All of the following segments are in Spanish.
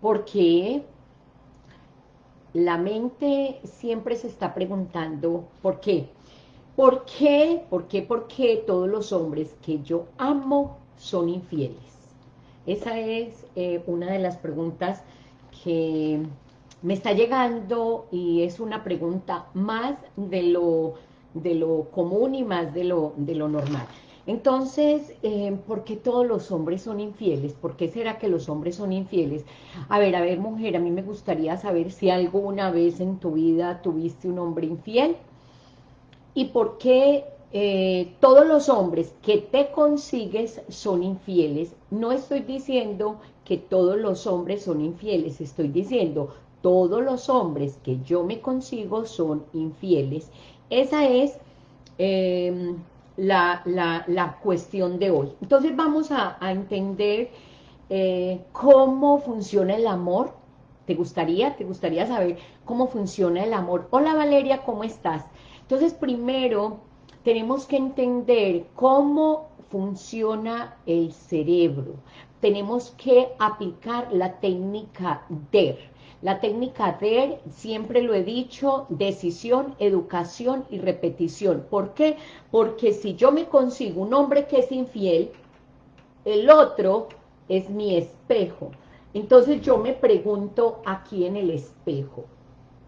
Porque la mente siempre se está preguntando, ¿por qué? ¿Por qué? ¿Por qué? ¿Por qué todos los hombres que yo amo son infieles? Esa es eh, una de las preguntas que me está llegando y es una pregunta más de lo, de lo común y más de lo, de lo normal. Entonces, eh, ¿por qué todos los hombres son infieles? ¿Por qué será que los hombres son infieles? A ver, a ver, mujer, a mí me gustaría saber si alguna vez en tu vida tuviste un hombre infiel. ¿Y por qué eh, todos los hombres que te consigues son infieles? No estoy diciendo que todos los hombres son infieles, estoy diciendo todos los hombres que yo me consigo son infieles. Esa es... Eh, la, cuestión de hoy. Entonces vamos a, entender eh, cómo funciona el amor. ¿Te gustaría? ¿Te gustaría saber cómo funciona el amor? Hola Valeria, ¿cómo estás? Entonces primero tenemos que entender cómo funciona el cerebro. Tenemos que aplicar la técnica DER. La técnica DER, siempre lo he dicho, decisión, educación y repetición. ¿Por qué? Porque si yo me consigo un hombre que es infiel, el otro es mi espejo. Entonces yo me pregunto aquí en el espejo,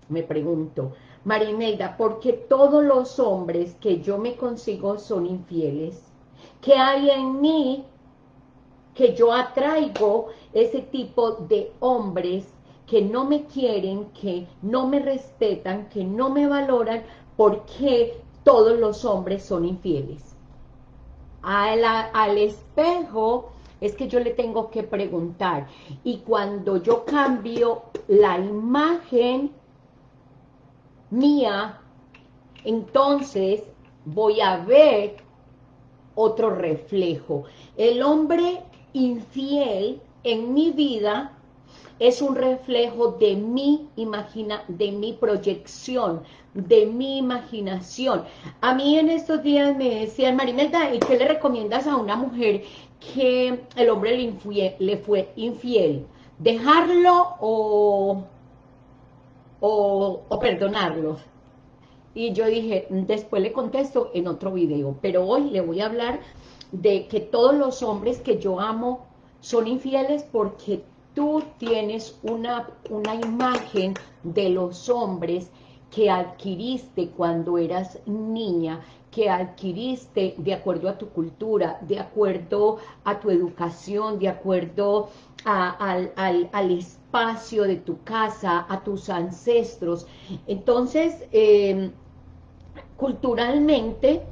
me pregunto, Marineida, ¿por qué todos los hombres que yo me consigo son infieles? ¿Qué hay en mí que yo atraigo ese tipo de hombres que no me quieren, que no me respetan, que no me valoran, porque todos los hombres son infieles. Al, espejo es que yo le tengo que preguntar, y cuando yo cambio la imagen mía, entonces voy a ver otro reflejo. El hombre infiel en mi vida es un reflejo de mi imagina, de mi proyección, de mi imaginación. A mí en estos días me decían, Marimelda, ¿y qué le recomiendas a una mujer que el hombre le, le fue infiel? ¿Dejarlo o, o, o perdonarlo? Y yo dije, después le contesto en otro video, pero hoy le voy a hablar de que todos los hombres que yo amo son infieles porque tú tienes una, una imagen de los hombres que adquiriste cuando eras niña, que adquiriste de acuerdo a tu cultura, de acuerdo a tu educación, de acuerdo al, espacio de tu casa, a tus ancestros. Entonces, em, culturalmente,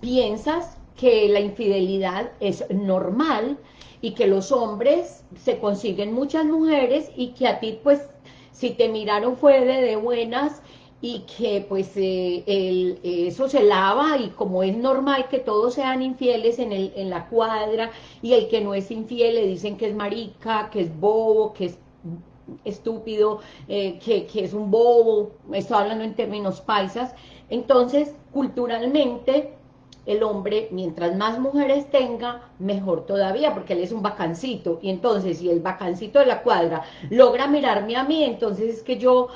piensas que la infidelidad es normal, y que los hombres se consiguen muchas mujeres y que a ti pues si te miraron fue de, buenas y que pues eh, el, eso se lava y como es normal que todos sean infieles en, el, en la cuadra y el que no es infiel le dicen que es marica, que es bobo, que es estúpido, eh, que, que es un bobo, estoy hablando en términos paisas, entonces culturalmente el hombre, mientras más mujeres tenga, mejor todavía, porque él es un vacancito, y entonces si el vacancito de la cuadra logra mirarme a mí, entonces es que yo,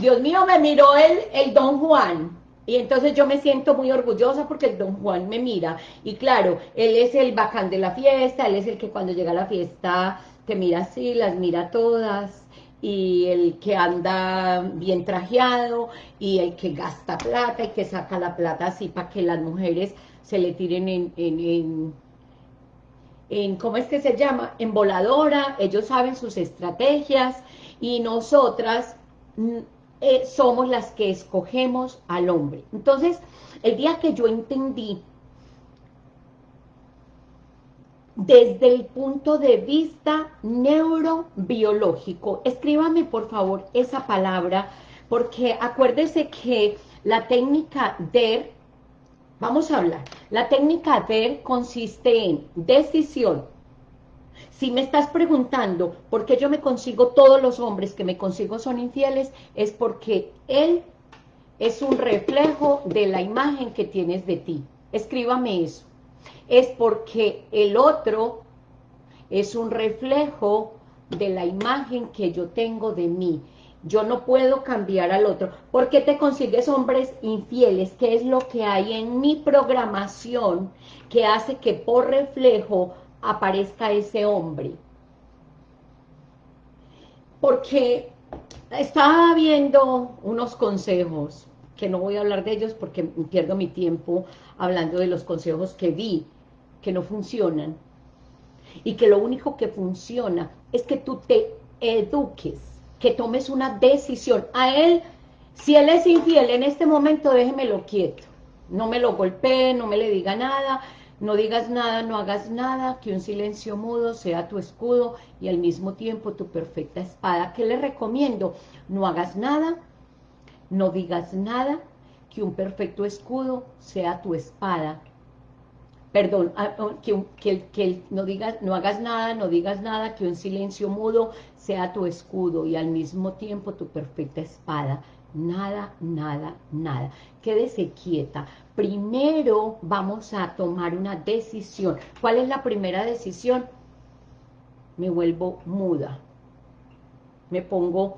Dios mío, me miró el, el Don Juan, y entonces yo me siento muy orgullosa porque el Don Juan me mira, y claro, él es el bacán de la fiesta, él es el que cuando llega a la fiesta te mira así, las mira todas, y el que anda bien trajeado, y el que gasta plata, y que saca la plata así para que las mujeres se le tiren en, en, en, ¿cómo es que se llama? En voladora, ellos saben sus estrategias y nosotras mm, eh, somos las que escogemos al hombre. Entonces, el día que yo entendí desde el punto de vista neurobiológico, escríbame por favor esa palabra, porque acuérdese que la técnica DER Vamos a hablar. La técnica DER consiste en decisión. Si me estás preguntando por qué yo me consigo, todos los hombres que me consigo son infieles, es porque él es un reflejo de la imagen que tienes de ti. Escríbame eso. Es porque el otro es un reflejo de la imagen que yo tengo de mí. Yo no puedo cambiar al otro. ¿Por qué te consigues hombres infieles? ¿Qué es lo que hay en mi programación que hace que por reflejo aparezca ese hombre? Porque estaba viendo unos consejos, que no voy a hablar de ellos porque pierdo mi tiempo hablando de los consejos que vi, que no funcionan, y que lo único que funciona es que tú te eduques, que tomes una decisión. A él, si él es infiel en este momento, déjemelo quieto, no me lo golpee, no me le diga nada, no digas nada, no hagas nada, que un silencio mudo sea tu escudo y al mismo tiempo tu perfecta espada. ¿Qué le recomiendo? No hagas nada, no digas nada, que un perfecto escudo sea tu espada. Perdón, ah, oh, que, no, digas, no hagas nada, no digas nada, que un silencio mudo sea tu escudo y al mismo tiempo tu perfecta espada nada, nada, nada. Quédese quieta. Primero vamos a tomar una decisión. ¿Cuál es la primera decisión? Me vuelvo muda. Me pongo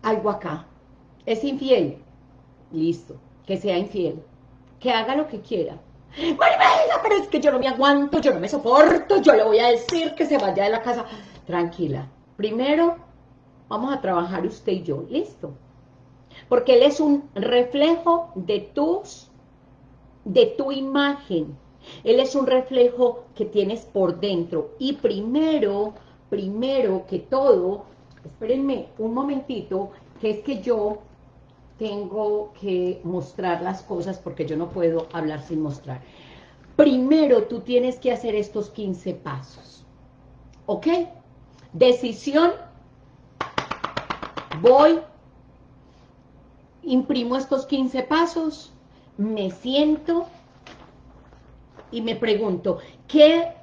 algo acá. Es infiel. Listo. Que sea infiel. Que haga lo que quiera. Maribela, pero es que yo no me aguanto, yo no me soporto, yo le voy a decir que se vaya de la casa. Tranquila. Primero vamos a trabajar usted y yo, listo. Porque él es un reflejo de tus, de tu imagen. Él es un reflejo que tienes por dentro. Y primero, primero que todo, espérenme un momentito, que es que yo tengo que mostrar las cosas porque yo no puedo hablar sin mostrar. Primero tú tienes que hacer estos 15 pasos. ¿Ok? Decisión voy, imprimo estos 15 pasos, me siento y me pregunto, ¿qué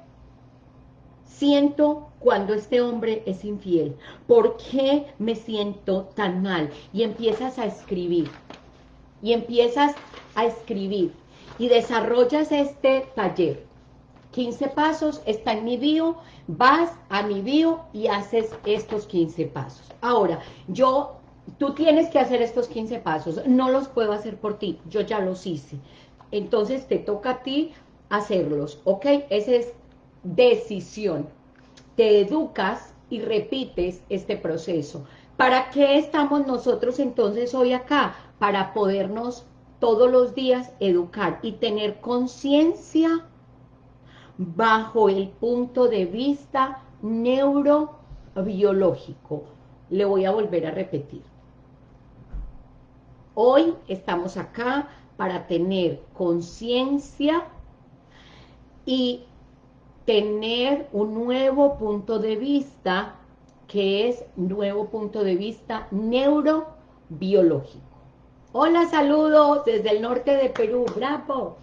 siento cuando este hombre es infiel? ¿Por qué me siento tan mal? Y empiezas a escribir, y empiezas a escribir, y desarrollas este taller. 15 pasos, está en mi bio, vas a mi bio y haces estos 15 pasos. Ahora, yo, tú tienes que hacer estos 15 pasos, no los puedo hacer por ti, yo ya los hice. Entonces te toca a ti hacerlos, ¿ok? Esa es decisión. Te educas y repites este proceso. ¿Para qué estamos nosotros entonces hoy acá? Para podernos todos los días educar y tener conciencia bajo el punto de vista neurobiológico. Le voy a volver a repetir. Hoy estamos acá para tener conciencia y tener un nuevo punto de vista que es nuevo punto de vista neurobiológico. Hola, saludos desde el norte de Perú, bravo.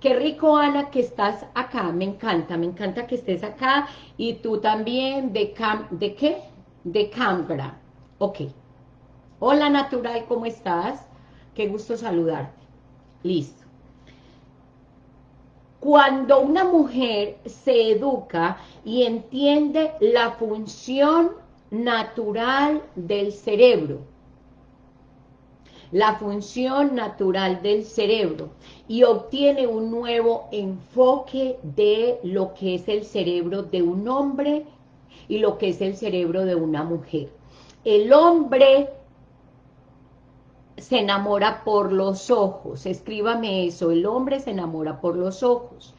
Qué rico, Ana, que estás acá, me encanta, me encanta que estés acá, y tú también, de Cam, ¿de qué? De Canberra, ok. Hola, Natural, ¿cómo estás? Qué gusto saludarte. Listo. Cuando una mujer se educa y entiende la función natural del cerebro, la función natural del cerebro y obtiene un nuevo enfoque de lo que es el cerebro de un hombre y lo que es el cerebro de una mujer. El hombre se enamora por los ojos, escríbame eso, el hombre se enamora por los ojos,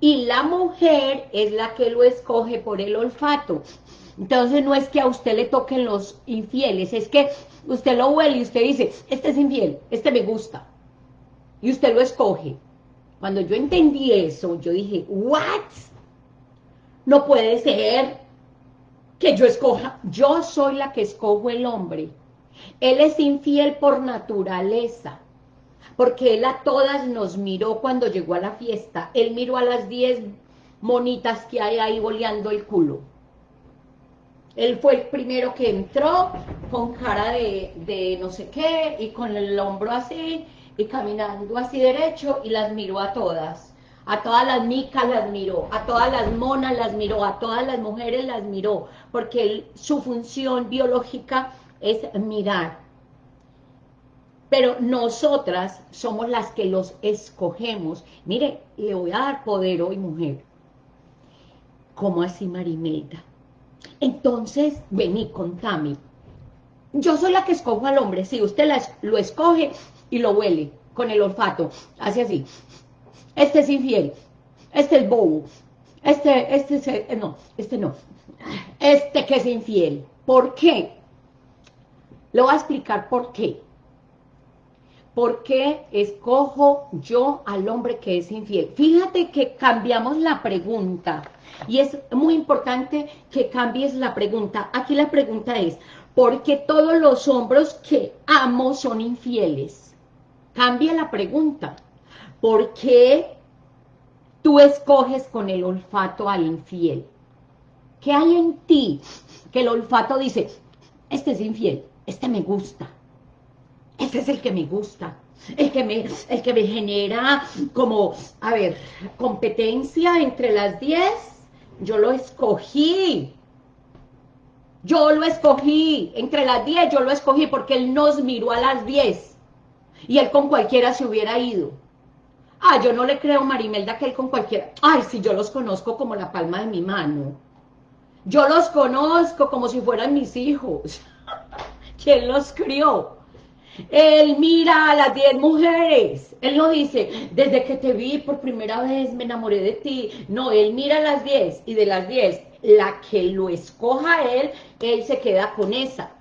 y la mujer es la que lo escoge por el olfato, entonces no es que a usted le toquen los infieles, es que usted lo huele y usted dice, este es infiel, este me gusta. Y usted lo escoge. Cuando yo entendí eso, yo dije, ¿what? No puede ser que yo escoja. Yo soy la que escojo el hombre. Él es infiel por naturaleza. Porque él a todas nos miró cuando llegó a la fiesta. Él miró a las 10 monitas que hay ahí boleando el culo. Él fue el primero que entró con cara de, no sé qué y con el hombro así y caminando así derecho y las miró a todas. a todas las micas las miró, a todas las monas las miró, a todas las mujeres las miró, porque su función biológica es mirar. Pero nosotras somos las que los escogemos. Mire, le voy a dar poder hoy, mujer. ¿Cómo así, Marimelda? Entonces, vení, contame. Yo soy la que escojo al hombre. Si usted lo escoge y lo huele con el olfato, hace así este es infiel, este es bobo, este, este es, eh, no, este no, este que es infiel. ¿Por qué? Le voy a explicar por qué. ¿Por qué escojo yo al hombre que es infiel? Fíjate que cambiamos la pregunta y es muy importante que cambies la pregunta. Aquí la pregunta es, ¿por qué todos los hombres que amo son infieles? Cambia la pregunta. ¿Por qué tú escoges con el olfato al infiel? ¿Qué hay en ti que el olfato dice, este es infiel, este me gusta, este es el que me gusta, el que me, el que me genera como, a ver, competencia entre las 10, yo lo escogí, yo lo escogí, entre las 10 yo lo escogí porque él nos miró a las 10 y él con cualquiera se hubiera ido. Ah, yo no le creo Marimelda que él con cualquiera. Ay, si yo los conozco como la palma de mi mano. Yo los conozco como si fueran mis hijos. ¿Quién los crió? Él mira a las 10 mujeres. Él no dice, desde que te vi por primera vez me enamoré de ti. No, él mira a las 10 y de las 10, la que lo escoja él, él se queda con esa.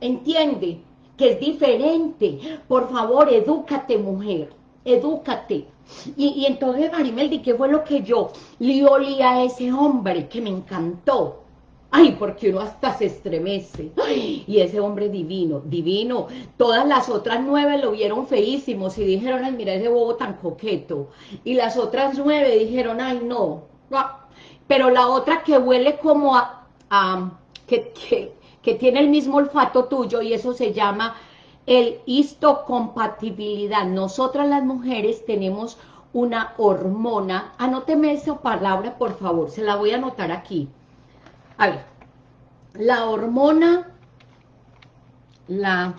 ¿Entiende? Que es diferente. Por favor, edúcate, mujer. Edúcate. Y, entonces, Marimeldi, ¿qué fue lo que yo le a ese hombre que me encantó? Ay, porque uno hasta se estremece. y ese hombre divino, divino. Todas las otras nueve lo vieron feísimos y dijeron, ay, mira ese bobo tan coqueto. Y las otras nueve dijeron, ay, no. Pero la otra que huele como a, que, que, que tiene el mismo olfato tuyo y eso se llama el histocompatibilidad. Nosotras las mujeres tenemos una hormona, anóteme esa palabra por favor, se la voy a anotar aquí. A ver, la hormona, la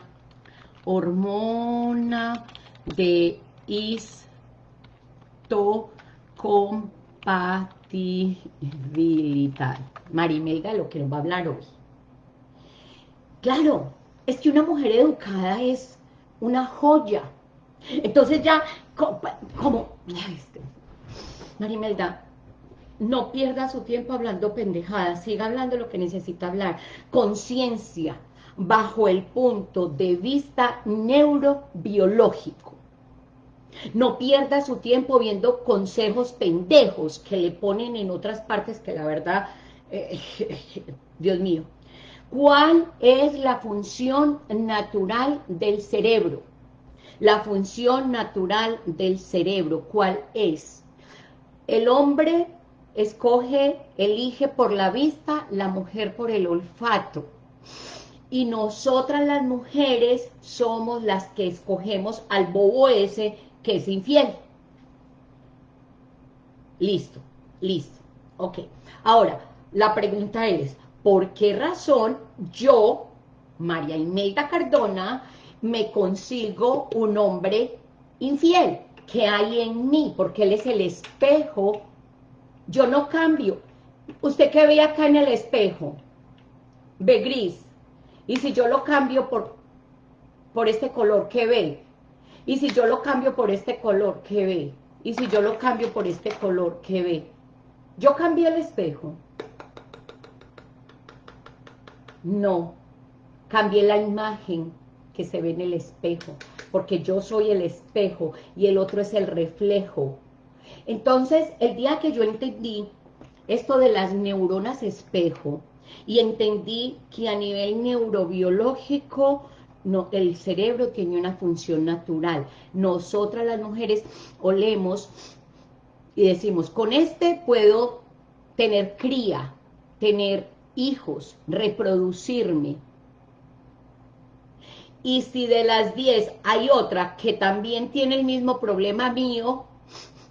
hormona de histocompatibilidad. Marimelga, lo que nos va a hablar hoy. Claro, es que una mujer educada es una joya. Entonces ya, como, este, Marimelda, no pierda su tiempo hablando pendejadas, siga hablando lo que necesita hablar. Conciencia, bajo el punto de vista neurobiológico. No pierda su tiempo viendo consejos pendejos que le ponen en otras partes que la verdad, eh, Dios mío, ¿Cuál es la función natural del cerebro? La función natural del cerebro, ¿cuál es? El hombre escoge, elige por la vista, la mujer por el olfato. Y nosotras las mujeres somos las que escogemos al bobo ese que es infiel. Listo, listo. Ok. Ahora, la pregunta es, ¿Por qué razón yo, María Imelda Cardona, me consigo un hombre infiel? ¿Qué hay en mí? Porque él es el espejo. Yo no cambio. ¿Usted qué ve acá en el espejo? Ve gris. Y si yo lo cambio por, por este color, ¿qué ve? Y si yo lo cambio por este color, ¿qué ve? Y si yo lo cambio por este color, ¿qué ve? Yo cambié el espejo. No, cambié la imagen que se ve en el espejo, porque yo soy el espejo y el otro es el reflejo. Entonces, el día que yo entendí esto de las neuronas espejo, y entendí que a nivel neurobiológico el cerebro tiene una función natural. Nosotras las mujeres olemos y decimos, con este puedo tener cría, tener hijos, reproducirme. Y si de las 10 hay otra que también tiene el mismo problema mío,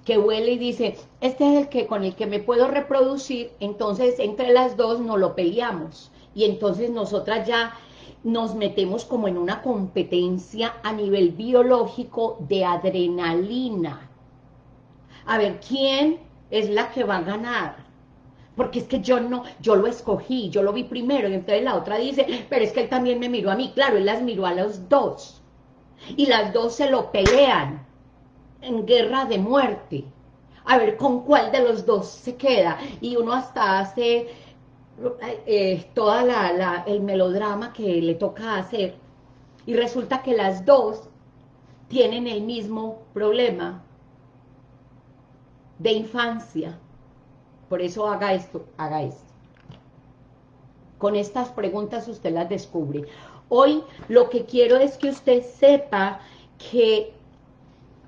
que huele y dice, este es el que con el que me puedo reproducir, entonces entre las dos no lo peleamos. Y entonces nosotras ya nos metemos como en una competencia a nivel biológico de adrenalina. A ver, ¿quién es la que va a ganar? Porque es que yo no, yo lo escogí, yo lo vi primero, y entonces la otra dice, pero es que él también me miró a mí, claro, él las miró a los dos, y las dos se lo pelean, en guerra de muerte, a ver con cuál de los dos se queda, y uno hasta hace eh, toda la, el melodrama que le toca hacer, y resulta que las dos tienen el mismo problema de infancia, por eso haga esto, haga esto. Con estas preguntas usted las descubre. Hoy lo que quiero es que usted sepa que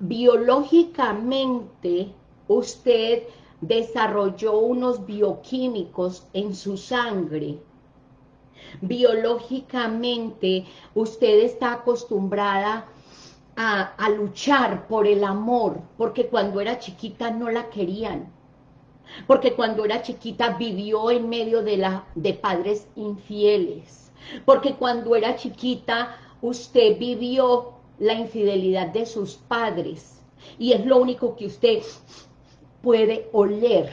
biológicamente usted desarrolló unos bioquímicos en su sangre. Biológicamente usted está acostumbrada a, luchar por el amor, porque cuando era chiquita no la querían, porque cuando era chiquita vivió en medio de, la, de padres infieles, porque cuando era chiquita usted vivió la infidelidad de sus padres, y es lo único que usted puede oler.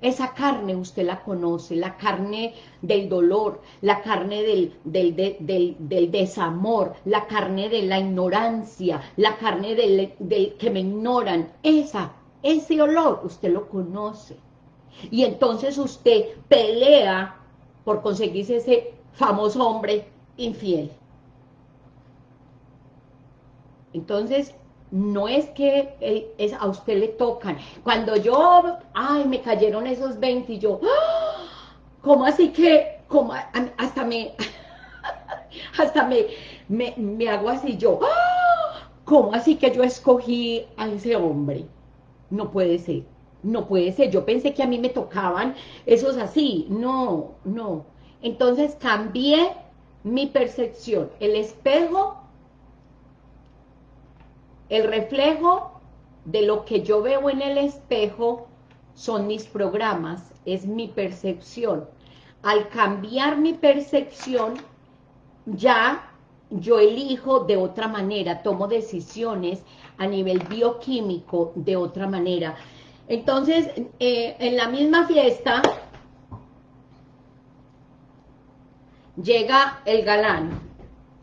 Esa carne usted la conoce, la carne del dolor, la carne del, desamor, la carne de la ignorancia, la carne del que me ignoran. Esa, ese olor usted lo conoce. Y entonces usted pelea por conseguirse ese famoso hombre infiel. Entonces, no es que es, a usted le tocan. Cuando yo, ay, me cayeron esos 20 y yo, ¡ah! ¿cómo así que, como, hasta me, hasta me, me, hago así yo, ¡ah! ¿cómo así que yo escogí a ese hombre? No puede ser, no puede ser. Yo pensé que a mí me tocaban esos así. No, no. Entonces cambié mi percepción. El espejo el reflejo de lo que yo veo en el espejo son mis programas, es mi percepción. Al cambiar mi percepción, ya yo elijo de otra manera, tomo decisiones a nivel bioquímico de otra manera. Entonces, eh, en la misma fiesta, llega el galán,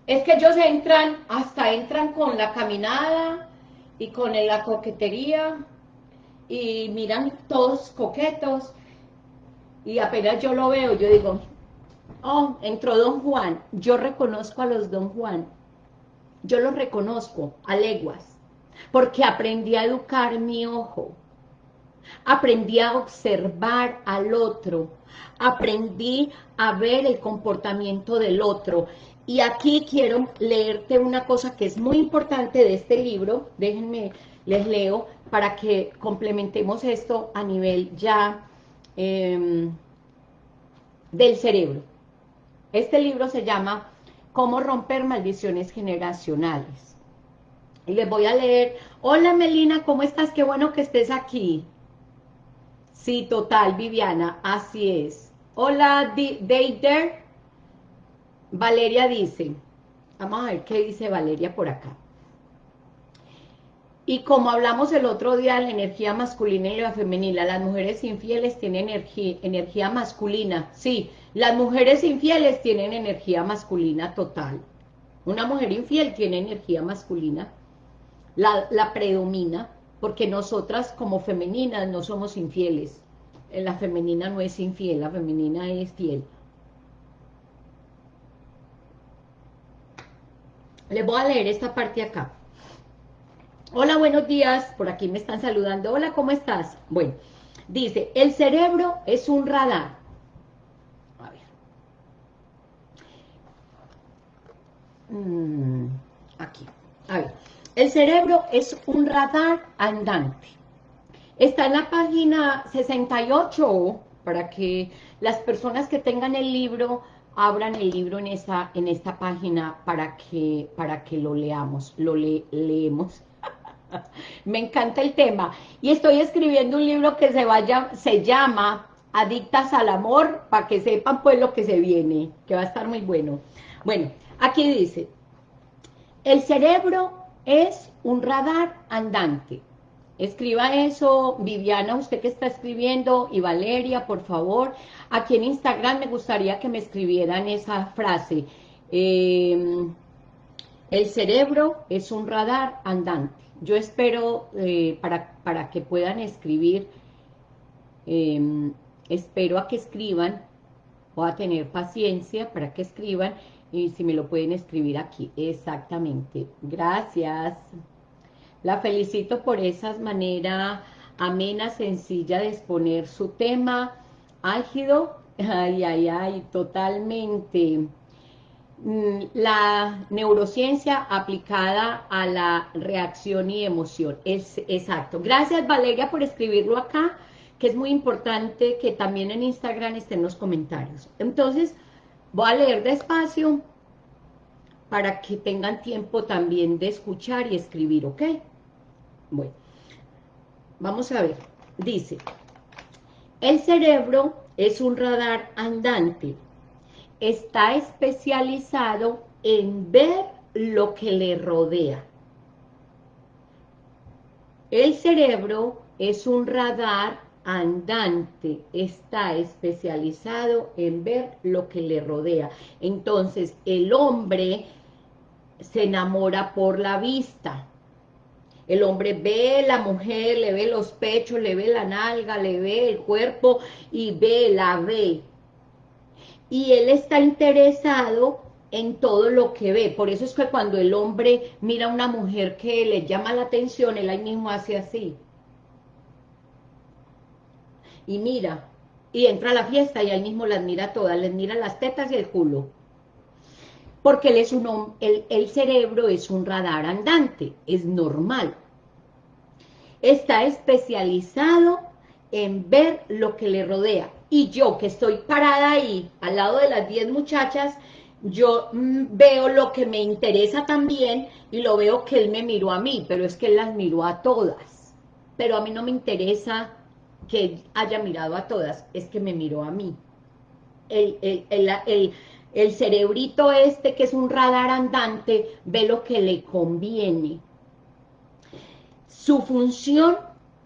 es que ellos entran, hasta entran con la caminada y con la coquetería y miran todos coquetos. Y apenas yo lo veo, yo digo, oh, entró Don Juan, yo reconozco a los Don Juan, yo los reconozco a leguas, porque aprendí a educar mi ojo, aprendí a observar al otro, aprendí a ver el comportamiento del otro, y aquí quiero leerte una cosa que es muy importante de este libro, déjenme, les leo, para que complementemos esto a nivel ya em, del cerebro. Este libro se llama Cómo romper maldiciones generacionales. Y les voy a leer, hola Melina, ¿cómo estás? Qué bueno que estés aquí. Sí, total, Viviana, así es. Hola, Deider, Valeria dice, vamos a ver qué dice Valeria por acá. Y como hablamos el otro día la energía masculina y la femenina, las mujeres infieles tienen energía, masculina. Sí, las mujeres infieles tienen energía masculina total. Una mujer infiel tiene energía masculina, la, la predomina, porque nosotras como femeninas no somos infieles. La femenina no es infiel, la femenina es fiel. Les voy a leer esta parte acá. Hola, buenos días. Por aquí me están saludando. Hola, ¿cómo estás? Bueno, dice, el cerebro es un radar. A ver. Mm, aquí. A ver. El cerebro es un radar andante. Está en la página 68 para que las personas que tengan el libro abran el libro en esta, en esta página para que, para que lo leamos, lo leemos. Me encanta el tema. Y estoy escribiendo un libro que se, vaya, se llama Adictas al Amor, para que sepan pues lo que se viene, que va a estar muy bueno. Bueno, aquí dice, el cerebro es un radar andante. Escriba eso, Viviana, usted que está escribiendo, y Valeria, por favor. Aquí en Instagram me gustaría que me escribieran esa frase. Em, el cerebro es un radar andante. Yo espero, eh, para, para, que puedan escribir, em, espero a que escriban, o a tener paciencia para que escriban, y si me lo pueden escribir aquí, exactamente. Gracias. La felicito por esa manera amena, sencilla de exponer su tema, álgido, ay, ay, ay, totalmente. Mm, la neurociencia aplicada a la reacción y emoción, es exacto. Gracias Valeria por escribirlo acá, que es muy importante que también en Instagram estén los comentarios. Entonces, voy a leer despacio para que tengan tiempo también de escuchar y escribir, ¿ok? Bueno, vamos a ver. Dice, el cerebro es un radar andante. Está especializado en ver lo que le rodea. El cerebro es un radar andante, está especializado en ver lo que le rodea. Entonces, el hombre se enamora por la vista, el hombre ve la mujer, le ve los pechos, le ve la nalga, le ve el cuerpo y ve, la ve. Y él está interesado en todo lo que ve. Por eso es que cuando el hombre mira a una mujer que le llama la atención, él ahí mismo hace así. Y mira, y entra a la fiesta y ahí mismo las mira todas, les mira las tetas y el culo. Porque él es un, el, el cerebro es un radar andante, es normal está especializado en ver lo que le rodea. Y yo que estoy parada ahí, al lado de las 10 muchachas, yo mm, veo lo que me interesa también y lo veo que él me miró a mí, pero es que él las miró a todas. Pero a mí no me interesa que haya mirado a todas, es que me miró a mí. El, el, el cerebrito este, que es un radar andante, ve lo que le conviene su función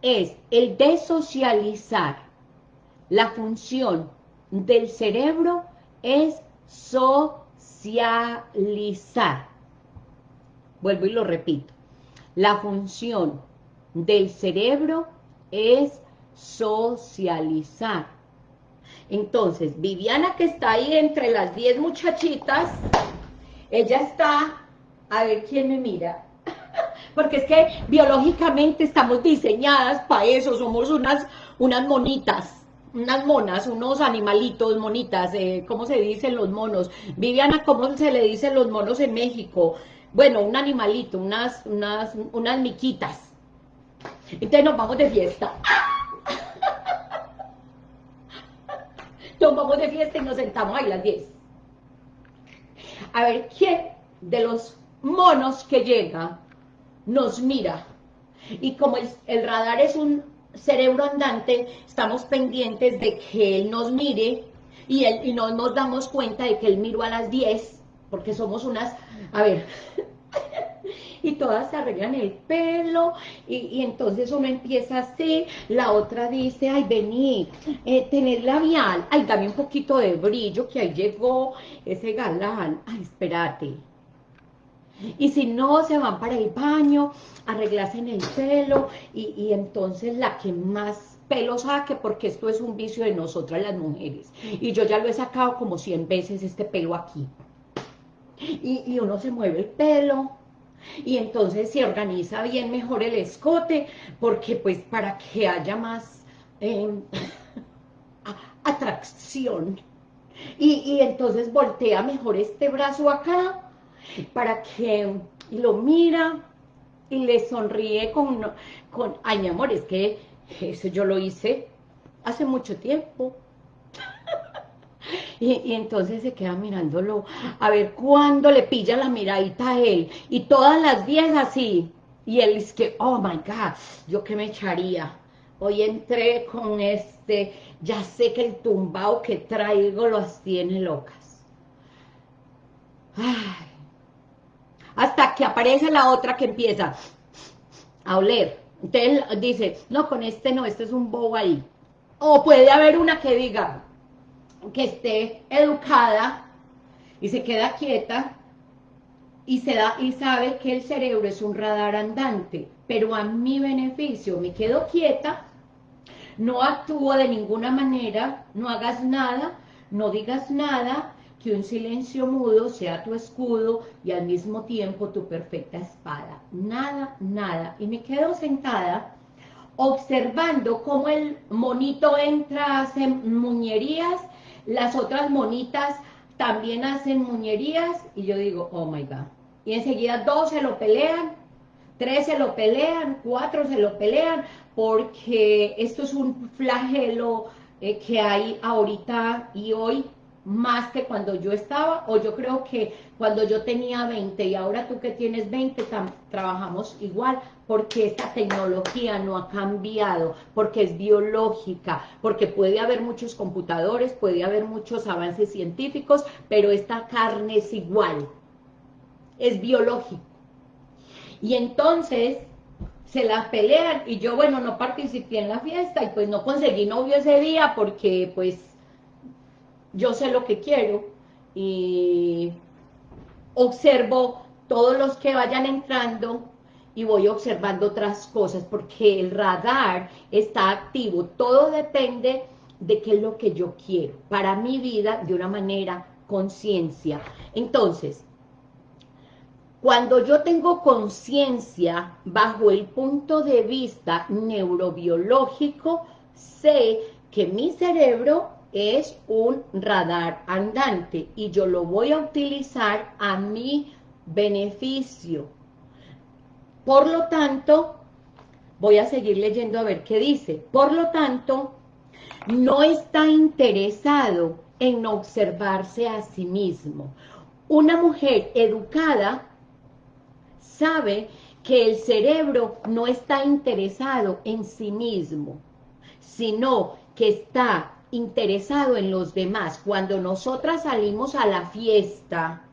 es el de socializar. La función del cerebro es socializar. Vuelvo y lo repito. La función del cerebro es socializar. Entonces, Viviana que está ahí entre las 10 muchachitas, ella está, a ver quién me mira, porque es que biológicamente estamos diseñadas para eso, somos unas, unas monitas, unas monas, unos animalitos, monitas, eh, ¿cómo se dicen los monos? Viviana, ¿cómo se le dicen los monos en México? Bueno, un animalito, unas, unas, unas miquitas. Entonces nos vamos de fiesta. Nos vamos de fiesta y nos sentamos ahí las 10. A ver, ¿quién de los monos que llega nos mira. Y como el, radar es un cerebro andante, estamos pendientes de que él nos mire y, y no nos damos cuenta de que él miró a las 10, porque somos unas, a ver, y todas se arreglan el pelo, y, entonces uno empieza así, la otra dice, ay, vení, eh, tener labial, ay, dame un poquito de brillo, que ahí llegó ese galán, ay, espérate, y si no, se van para el baño, en el pelo, y, entonces la que más pelo saque, porque esto es un vicio de nosotras las mujeres. Y yo ya lo he sacado como 100 veces este pelo aquí. Y, uno se mueve el pelo, y entonces se organiza bien mejor el escote, porque pues para que haya más em, atracción. Y, y entonces voltea mejor este brazo acá, para que lo mira y le sonríe con, con, ay mi amor, es que eso yo lo hice hace mucho tiempo. Y, entonces se queda mirándolo, a ver cuándo le pilla la miradita a él, y todas las 10 así, Y él es que, oh my God, ¿yo qué me echaría? Hoy entré con este, ya sé que el tumbao que traigo los tiene locas. Hasta que aparece la otra que empieza a oler. Entonces dice, no, con este no, este es un bobo ahí. O puede haber una que diga, que esté educada y se queda quieta y, se da, y sabe que el cerebro es un radar andante, pero a mi beneficio me quedo quieta, no actúo de ninguna manera, no hagas nada, no digas nada, que un silencio mudo sea tu escudo y al mismo tiempo tu perfecta espada. Nada, nada. Y me quedo sentada observando cómo el monito entra, hace muñerías, las otras monitas también hacen muñerías y yo digo, oh my God. Y enseguida dos se lo pelean, tres se lo pelean, cuatro se lo pelean, porque esto es un flagelo eh, que hay ahorita y hoy más que cuando yo estaba, o yo creo que cuando yo tenía 20 y ahora tú que tienes 20, trabajamos igual, porque esta tecnología no ha cambiado, porque es biológica, porque puede haber muchos computadores, puede haber muchos avances científicos, pero esta carne es igual, es biológico. Y entonces se la pelean y yo, bueno, no participé en la fiesta y pues no conseguí novio ese día porque pues yo sé lo que quiero y observo todos los que vayan entrando y voy observando otras cosas porque el radar está activo, todo depende de qué es lo que yo quiero para mi vida de una manera conciencia. Entonces, cuando yo tengo conciencia bajo el punto de vista neurobiológico, sé que mi cerebro es un radar andante y yo lo voy a utilizar a mi beneficio. Por lo tanto, voy a seguir leyendo a ver qué dice. Por lo tanto, no está interesado en observarse a sí mismo. Una mujer educada sabe que el cerebro no está interesado en sí mismo, sino que está interesado en los demás. Cuando nosotras salimos a la fiesta,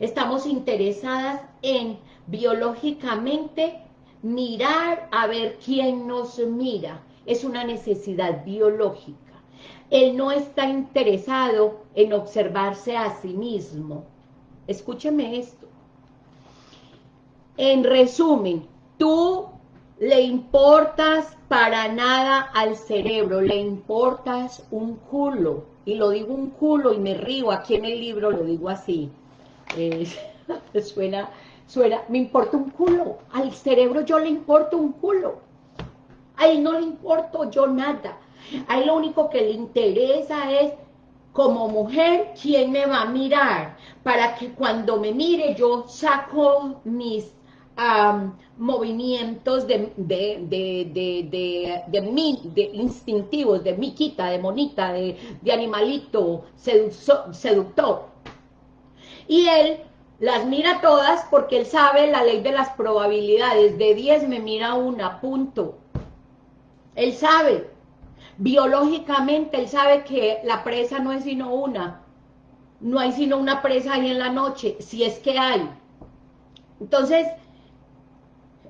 estamos interesadas en biológicamente mirar a ver quién nos mira. Es una necesidad biológica. Él no está interesado en observarse a sí mismo. Escúcheme esto. En resumen, tú le importas para nada al cerebro, le importas un culo, y lo digo un culo y me río, aquí en el libro lo digo así, eh, suena, suena, me importa un culo, al cerebro yo le importo un culo, a él no le importo yo nada, a él lo único que le interesa es como mujer, ¿quién me va a mirar? Para que cuando me mire yo saco mis movimientos de, de, de, de, instintivos, de miquita, de monita, de, animalito seductor. Y él las mira todas porque él sabe la ley de las probabilidades. De 10 me mira una, punto. Él sabe. Biológicamente él sabe que la presa no es sino una. No hay sino una presa ahí en la noche, si es que hay. Entonces,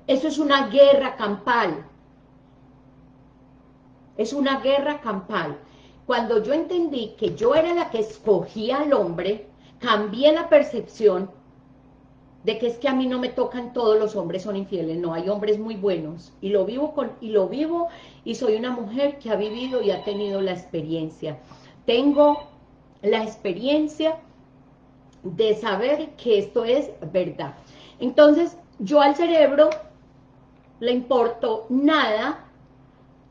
eso es una guerra campal. Es una guerra campal. Cuando yo entendí que yo era la que escogía al hombre, cambié la percepción de que es que a mí no me tocan todos los hombres son infieles, no, hay hombres muy buenos, y lo vivo con y lo vivo y soy una mujer que ha vivido y ha tenido la experiencia. Tengo la experiencia de saber que esto es verdad. Entonces, yo al cerebro le importo nada,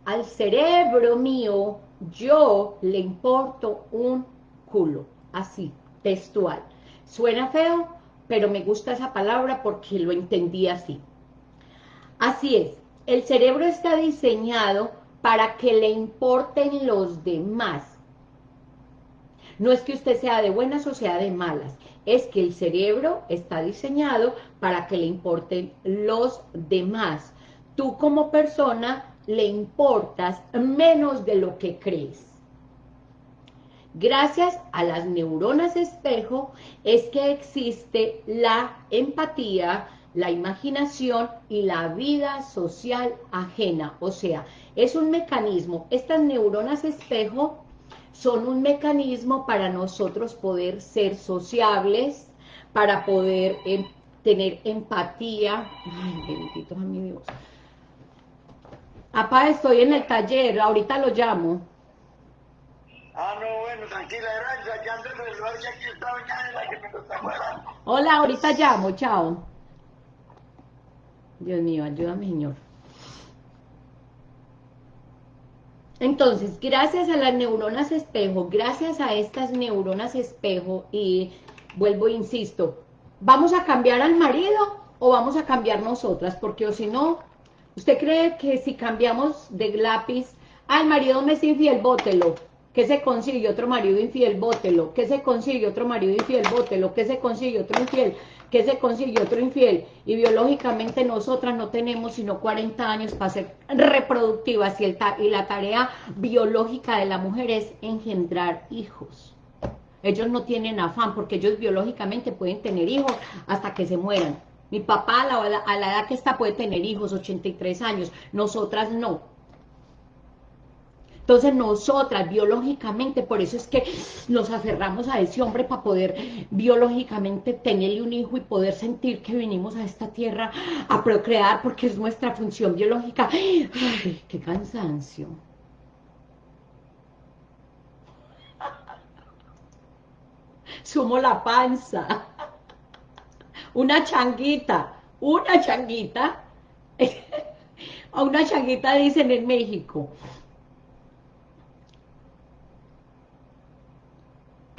al cerebro mío yo le importo un culo, así, textual. Suena feo, pero me gusta esa palabra porque lo entendí así. Así es, el cerebro está diseñado para que le importen los demás. No es que usted sea de buenas o sea de malas, es que el cerebro está diseñado para que le importen los demás. Tú como persona le importas menos de lo que crees. Gracias a las neuronas espejo es que existe la empatía, la imaginación y la vida social ajena. O sea, es un mecanismo. Estas neuronas espejo son un mecanismo para nosotros poder ser sociables, para poder em, tener empatía. Ay, bendito a mi Dios. Apá, estoy en el taller, ahorita lo llamo. Ah, no, bueno, tranquila, gracias. Ya antes de lugar que aquí estaba ya la que me lo está. Hola, ahorita llamo, chao. Dios mío, ayúdame, Señor. Entonces, gracias a las neuronas espejo, gracias a estas neuronas espejo, y vuelvo e insisto, ¿vamos a cambiar al marido o vamos a cambiar nosotras? Porque o si no, ¿usted cree que si cambiamos de lápiz, al marido me es infiel, bótelo, que se consigue otro marido infiel, bótelo, que se consigue otro marido infiel, bótelo, que se consigue otro infiel, que se consigue otro infiel, y biológicamente nosotras no tenemos sino 40 años para ser reproductivas, y, el y la tarea biológica de la mujer es engendrar hijos. Ellos no tienen afán, porque ellos biológicamente pueden tener hijos hasta que se mueran. Mi papá a la, a la edad que está puede tener hijos, 83 años, nosotras no. Entonces nosotras biológicamente, por eso es que nos aferramos a ese hombre para poder biológicamente tenerle un hijo y poder sentir que venimos a esta tierra a procrear porque es nuestra función biológica. ¡Ay, qué cansancio! Sumo la panza. Una changuita, una changuita. A una changuita dicen en México.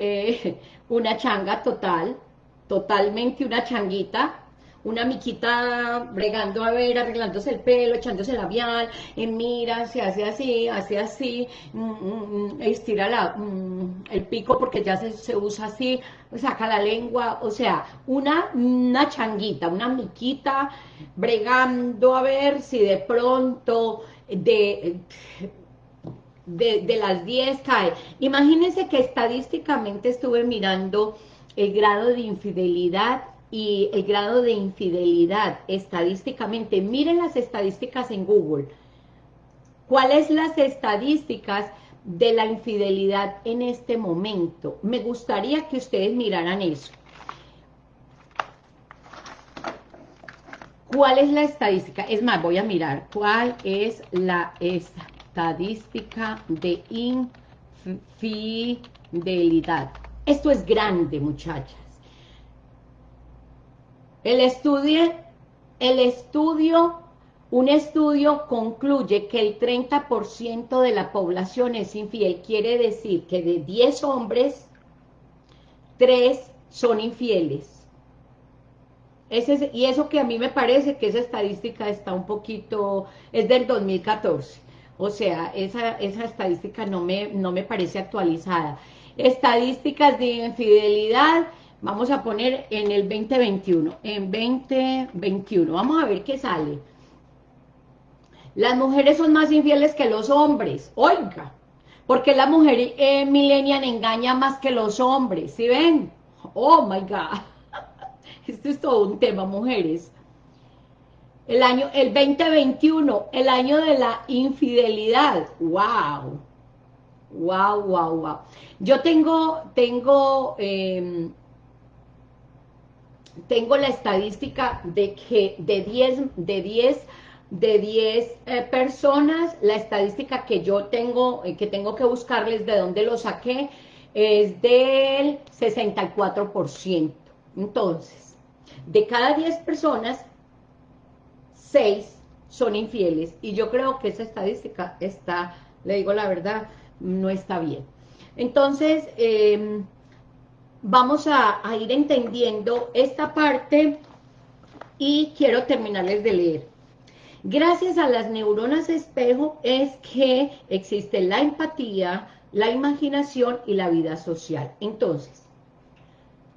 Eh, una changa total, totalmente una changuita, una miquita bregando a ver, arreglándose el pelo, echándose labial, y mira, se hace así, hace así, mm, mm, mm, estira la, el pico porque ya se, se, usa así, saca la lengua, o sea, una, una changuita, una miquita bregando a ver si de pronto de de, las 10 cae. Imagínense que estadísticamente estuve mirando el grado de infidelidad y el grado de infidelidad estadísticamente. Miren las estadísticas en Google. ¿Cuáles las estadísticas de la infidelidad en este momento? Me gustaría que ustedes miraran eso. ¿Cuál es la estadística? Es más, voy a mirar cuál es la esta estadística de infidelidad. Esto es grande, muchachas. El estudio, el estudio, un estudio concluye que el 30% de la población es infiel. Quiere decir que de 10 hombres, 3 son infieles. Y eso que a mí me parece que esa estadística está un poquito, es del 2014. O sea, esa, esa estadística no me, no me parece actualizada. Estadísticas de infidelidad, vamos a poner en el 2021. En 2021, vamos a ver qué sale. Las mujeres son más infieles que los hombres. Oiga, porque la mujer eh, engaña más que los hombres, ¿sí ven? Oh my God. Esto es todo un tema, mujeres. El año, el 2021, el año de la infidelidad. ¡Wow! ¡Wow, wow, wow! Yo tengo, tengo, eh, tengo la estadística de que de 10, de 10, de 10 eh, personas, la estadística que yo tengo, eh, que tengo que buscarles de dónde lo saqué, es del 64%. Entonces, de cada 10 personas, seis son infieles. Y yo creo que esa estadística está, le digo la verdad, no está bien. Entonces, em, vamos a, ir entendiendo esta parte y quiero terminarles de leer. Gracias a las neuronas espejo es que existe la empatía, la imaginación y la vida social. Entonces,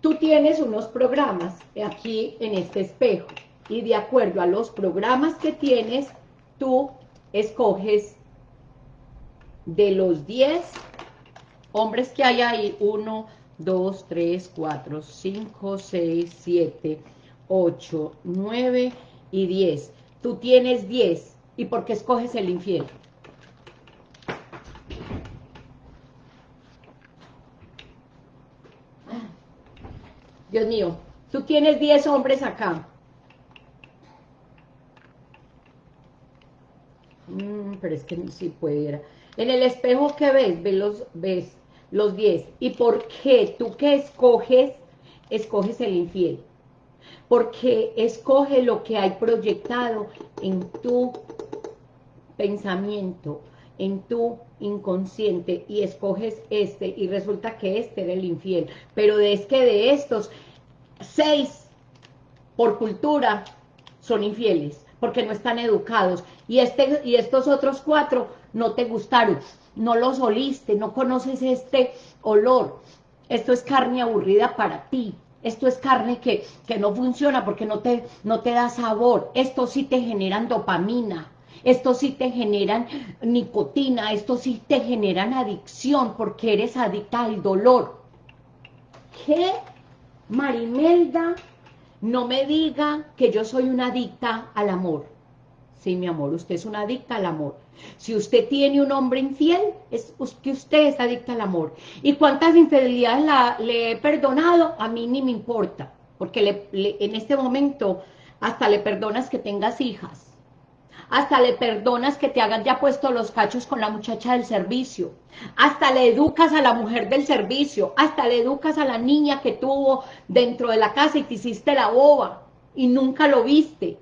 tú tienes unos programas aquí en este espejo y de acuerdo a los programas que tienes, tú escoges de los 10 hombres que hay ahí, 1, 2, 3, 4, 5, 6, 7, 8, 9 y 10. Tú tienes 10. ¿Y por qué escoges el infierno? Dios mío, tú tienes 10 hombres acá. Mm, pero es que si pudiera. En el espejo que ves, ves los, ves los 10. ¿Y por qué? Tú que escoges, escoges el infiel. Porque escoge lo que hay proyectado en tu pensamiento, en tu inconsciente, y escoges este, y resulta que este era el infiel. Pero es que de estos, seis, por cultura, son infieles, porque no están educados. Y, este, y estos otros cuatro no te gustaron, no los oliste, no conoces este olor. Esto es carne aburrida para ti. Esto es carne que, que no funciona porque no te, no te da sabor. Esto sí te generan dopamina. Esto sí te generan nicotina. Esto sí te generan adicción porque eres adicta al dolor. ¿Qué? Marimelda, no me diga que yo soy una adicta al amor. Sí, mi amor, usted es una adicta al amor. Si usted tiene un hombre infiel, es que usted es adicta al amor. ¿Y cuántas infidelidades le he perdonado? A mí ni me importa, porque en este momento hasta le perdonas que tengas hijas. Hasta le perdonas que te hagan ya puesto los cachos con la muchacha del servicio. Hasta le educas a la mujer del servicio. Hasta le educas a la niña que tuvo dentro de la casa y te hiciste la boba y nunca lo viste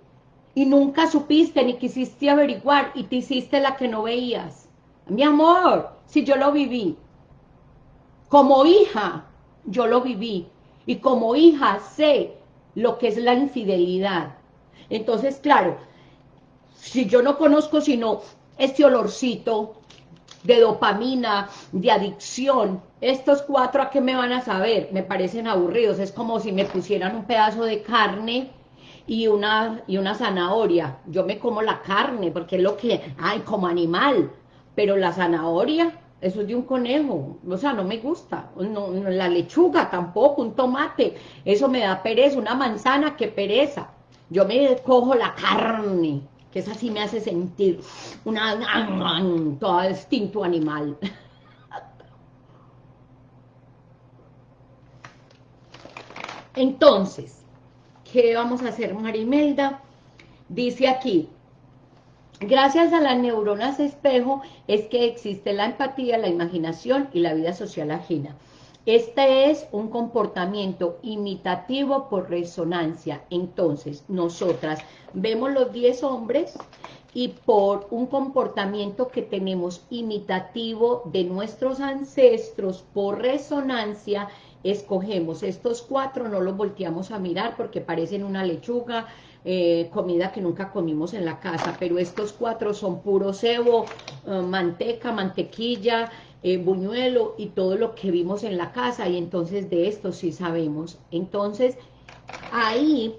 y nunca supiste ni quisiste averiguar y te hiciste la que no veías. Mi amor, si yo lo viví. Como hija, yo lo viví. Y como hija sé lo que es la infidelidad. Entonces, claro, si yo no conozco sino este olorcito de dopamina, de adicción, estos cuatro a qué me van a saber, me parecen aburridos, es como si me pusieran un pedazo de carne y una, y una zanahoria. Yo me como la carne porque es lo que hay como animal, pero la zanahoria, eso es de un conejo, o sea, no me gusta. No, la lechuga tampoco, un tomate, eso me da pereza, una manzana, que pereza. Yo me cojo la carne, que esa sí me hace sentir una, todo instinto animal. Entonces, ¿Qué vamos a hacer, Marimelda? Dice aquí, gracias a las neuronas espejo es que existe la empatía, la imaginación y la vida social ajena. Este es un comportamiento imitativo por resonancia. Entonces, nosotras vemos los 10 hombres y por un comportamiento que tenemos imitativo de nuestros ancestros por resonancia, escogemos estos cuatro, no los volteamos a mirar porque parecen una lechuga, eh, comida que nunca comimos en la casa, pero estos cuatro son puro cebo, eh, manteca, mantequilla, eh, buñuelo y todo lo que vimos en la casa, y entonces de esto sí sabemos. Entonces, ahí,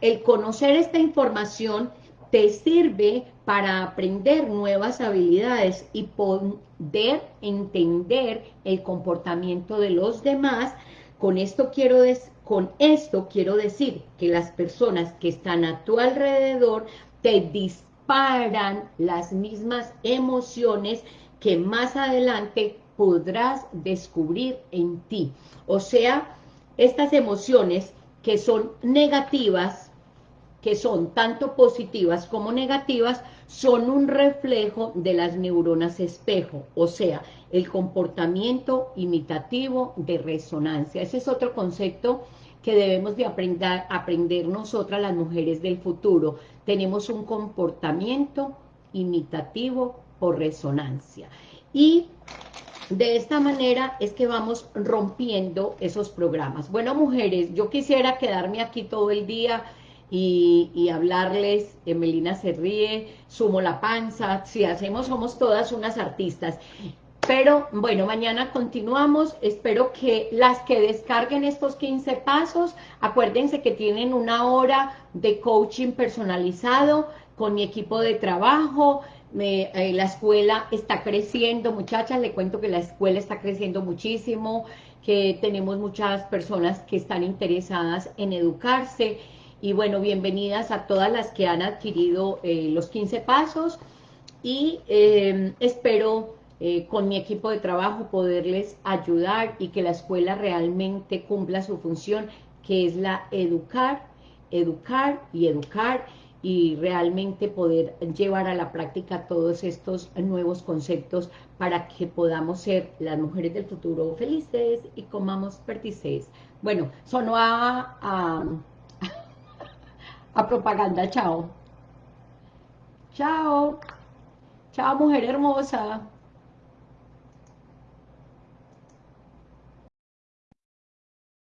el conocer esta información te sirve para aprender nuevas habilidades y poder entender el comportamiento de los demás. Con esto quiero, con esto quiero decir que las personas que están a tu alrededor te disparan las mismas emociones que más adelante podrás descubrir en ti. O sea, estas emociones que son negativas que son tanto positivas como negativas, son un reflejo de las neuronas espejo, o sea, el comportamiento imitativo de resonancia. Ese es otro concepto que debemos de aprender, aprender nosotras las mujeres del futuro. Tenemos un comportamiento imitativo por resonancia. Y de esta manera es que vamos rompiendo esos programas. Bueno, mujeres, yo quisiera quedarme aquí todo el día y, hablarles, Emelina se ríe, sumo la panza, si hacemos somos todas unas artistas. Pero bueno, mañana continuamos. Espero que las que descarguen estos 15 pasos, acuérdense que tienen una hora de coaching personalizado con mi equipo de trabajo. Eh, la escuela está creciendo, muchachas, le cuento que la escuela está creciendo muchísimo, que tenemos muchas personas que están interesadas en educarse. Y bueno, bienvenidas a todas las que han adquirido eh, los 15 pasos. Y eh, espero eh, con mi equipo de trabajo poderles ayudar y que la escuela realmente cumpla su función, que es la educar, educar y educar y realmente poder llevar a la práctica todos estos nuevos conceptos para que podamos ser las mujeres del futuro felices y comamos perdices. Bueno, sonó a, a, a propaganda, chao. Chao. Chao, mujer hermosa.